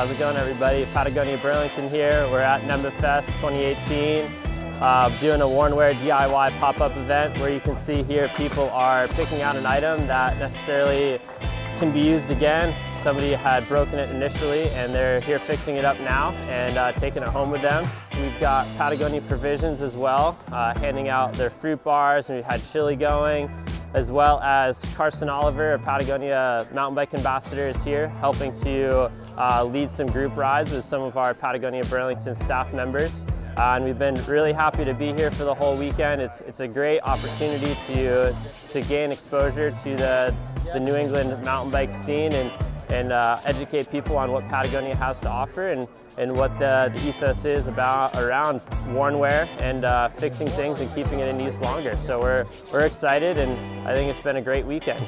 How's it going everybody? Patagonia Burlington here. We're at NEMBA Fest 2018 uh, doing a Wornwear DIY pop-up event where you can see here people are picking out an item that necessarily can be used again. Somebody had broken it initially and they're here fixing it up now and uh, taking it home with them. We've got Patagonia Provisions as well, uh, handing out their fruit bars and we had chili going as well as Carson Oliver, a Patagonia mountain bike ambassador is here helping to uh, lead some group rides with some of our Patagonia Burlington staff members. Uh, and we've been really happy to be here for the whole weekend. It's, it's a great opportunity to, to gain exposure to the, the New England mountain bike scene and, and uh, educate people on what Patagonia has to offer and, and what the, the ethos is about around worn wear and uh, fixing things and keeping it in use longer. So we're, we're excited and I think it's been a great weekend.